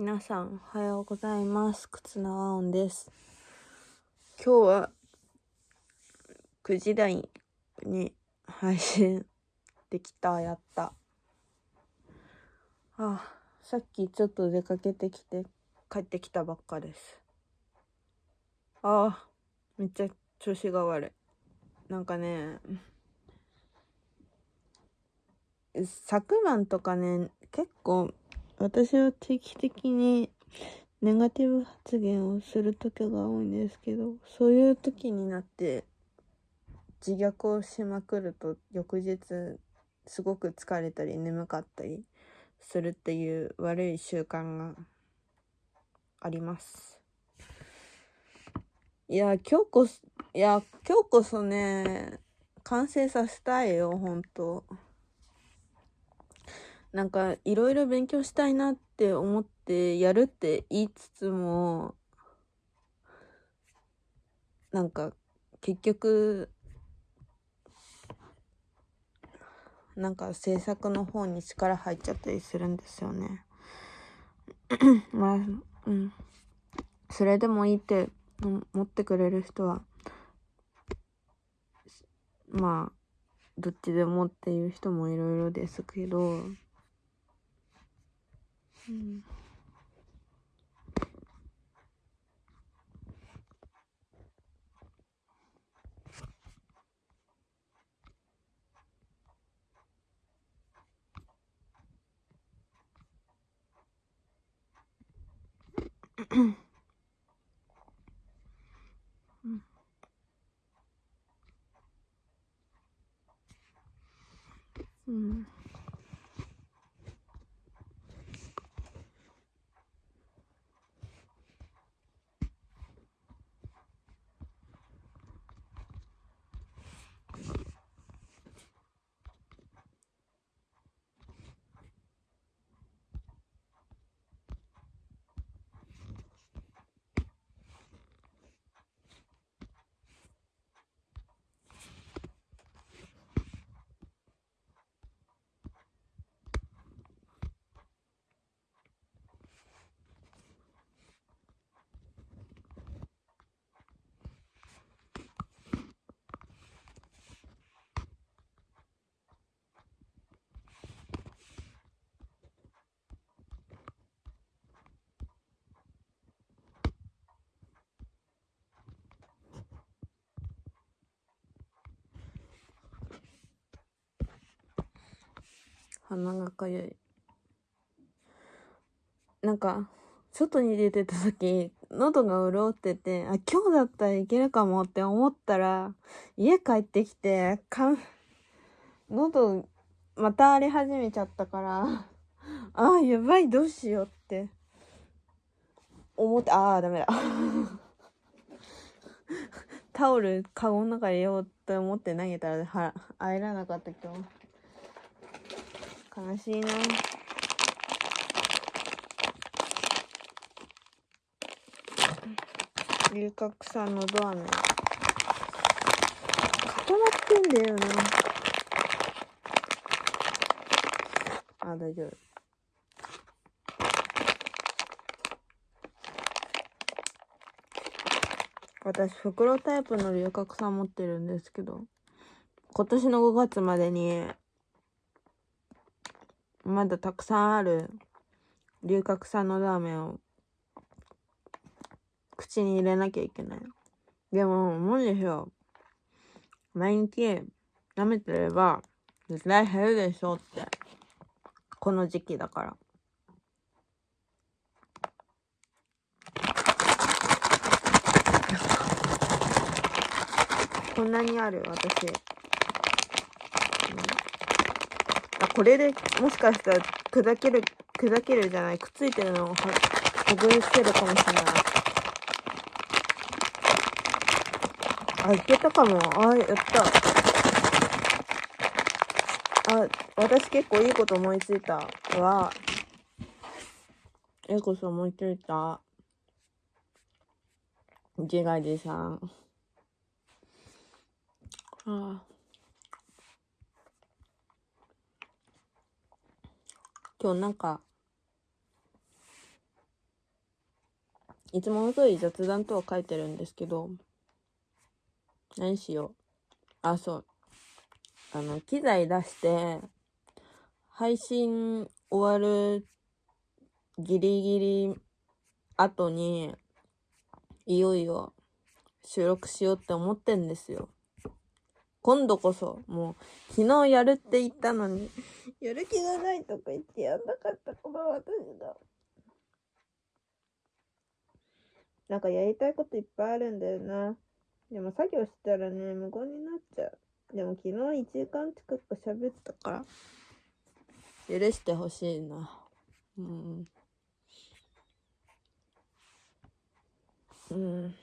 皆さん、おはようございます。忽那和音です。今日は9時台に配信できた、やった。ああ、さっきちょっと出かけてきて帰ってきたばっかです。ああ、めっちゃ調子が悪い。なんかね、昨晩とかね、結構私は定期的にネガティブ発言をする時が多いんですけど、そういう時になって自虐をしまくると翌日すごく疲れたり眠かったりするっていう悪い習慣があります。いや、今日こそ、いや、今日こそね、完成させたいよ、ほんと。なんかいろいろ勉強したいなって思ってやるって言いつつもなんか結局なんか制作の方に力入っちゃったりするんですよね。まあうんそれでもいいって思ってくれる人はまあどっちでもっていう人もいろいろですけどうんう鼻がかゆい。なんか外に出てた時喉が潤っててあ今日だったらいけるかもって思ったら家帰ってきてかん喉また荒れ始めちゃったからああやばいどうしようって思ってああダメだ。タオルカゴの中に入れようと思って投げたらは入らなかった今日。悲しいな。龍角散のドアね固まってんだよな。あ大丈夫。私袋タイプの龍角散持ってるんですけど今年の5月までにまだたくさんある龍角散のラーメンを口に入れなきゃいけない。でも、思うんですよ。毎日舐めてれば絶対減るでしょって。この時期だから。こんなにある私。うんあこれでもしかしたら砕ける砕けるじゃないくっついてるのをほぐせるかもしれない。あいけたかも。あやった。あ私結構いいこと思いついたわ。えこそ思いついた。自画自賛ああ今日なんかいつもの通り雑談とは書いてるんですけど、何しよう。あ、そう。あの、機材出して、配信終わるギリギリ後に、いよいよ収録しようって思ってんですよ。今度こそ、もう、昨日やるって言ったのに、やる気がないとか言ってやんなかったから私が。なんかやりたいこといっぱいあるんだよな。でも作業したらね、無言になっちゃう。でも昨日1時間近く喋ったから、許してほしいな。うん。うん。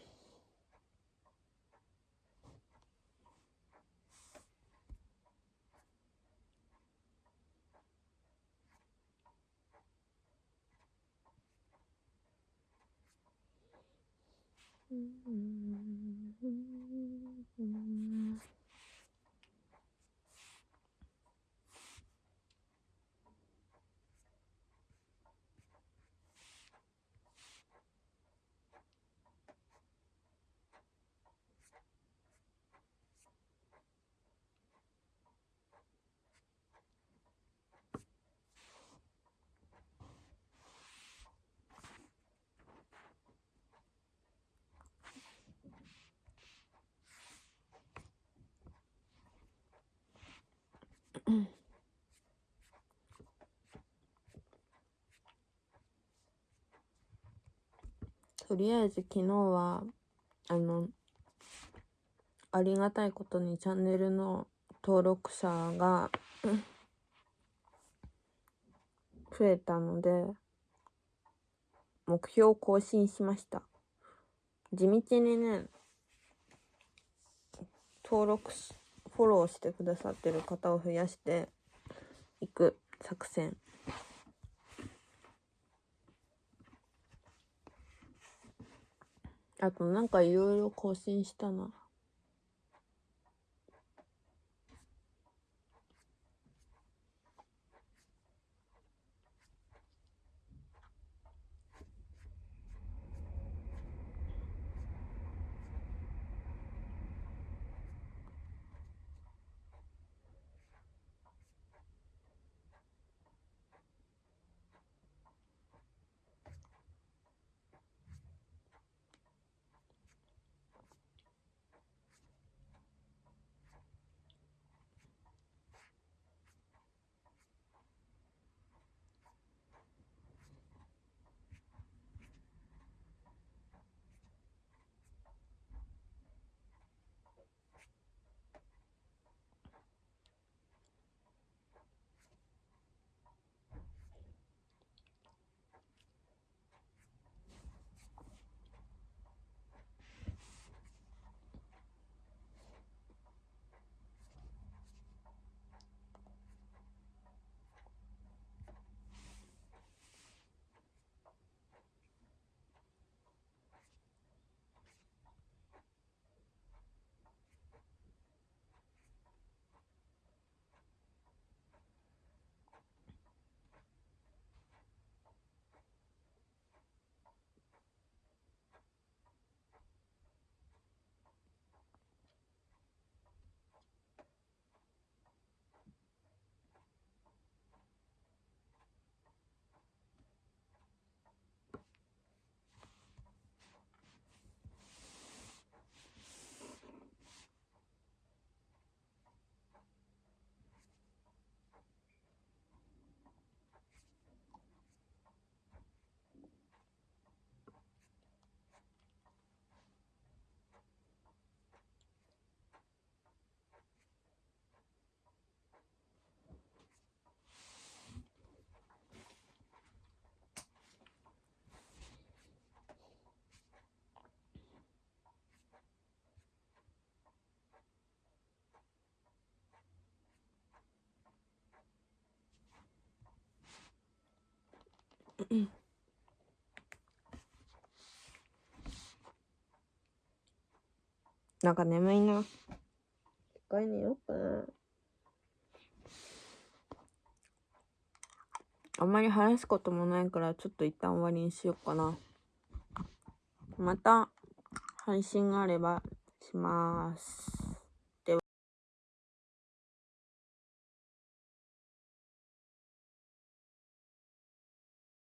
Mm -hmm. とりあえず昨日は、あの、ありがたいことにチャンネルの登録者が増えたので、目標を更新しました。地道にね、登録し、フォローしてくださってる方を増やしていく作戦。あとなんかいろいろ更新したな。なんか眠いな。一回寝ようかな。あんまり話すこともないから、ちょっと一旦終わりにしようかな。また配信があればします。